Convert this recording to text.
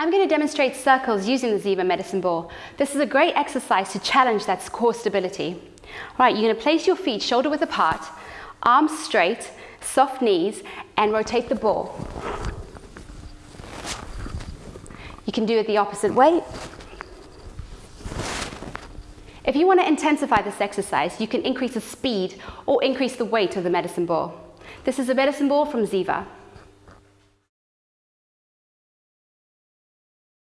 I'm going to demonstrate circles using the Ziva medicine ball. This is a great exercise to challenge that core stability. All right, you're going to place your feet shoulder width apart, arms straight, soft knees, and rotate the ball. You can do it the opposite way. If you want to intensify this exercise, you can increase the speed or increase the weight of the medicine ball. This is a medicine ball from Ziva.